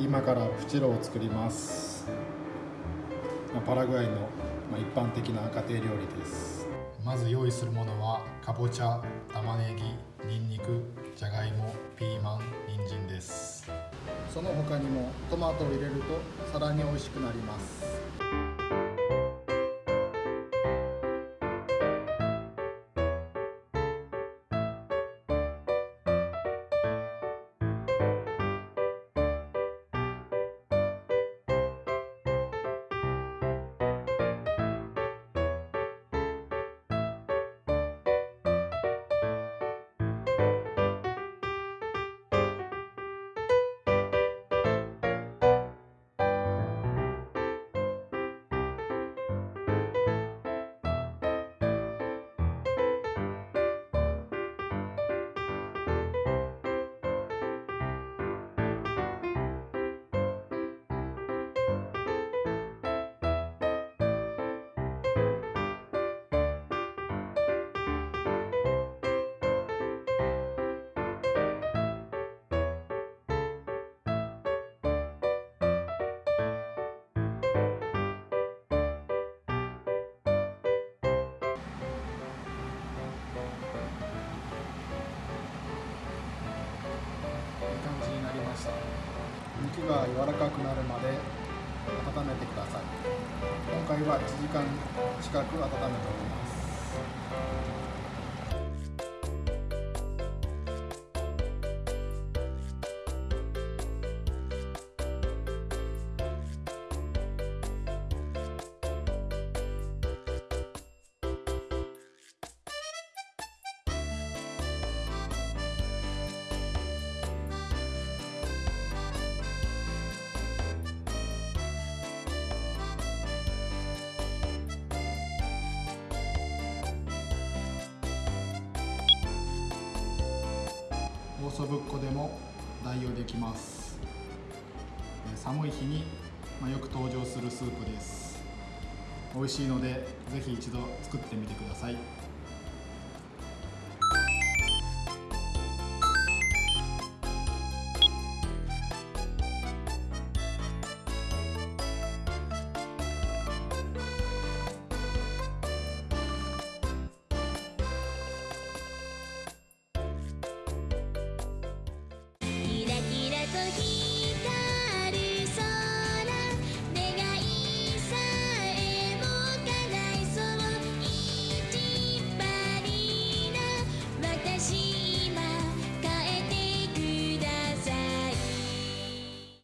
今からフチロを作ります。パラグアイの一般的な家庭料理です。まず用意するものはかぼちゃ玉ねぎにんにくじゃがいもピーマン人参です。その他にもトマトを入れるとさらに美味しくなります肉が柔らかくなるまで温めてください。今回は1時間近く温めております。オーソブッコでも代用できます。寒い日によく登場するスープです。美味しいのでぜひ一度作ってみてください。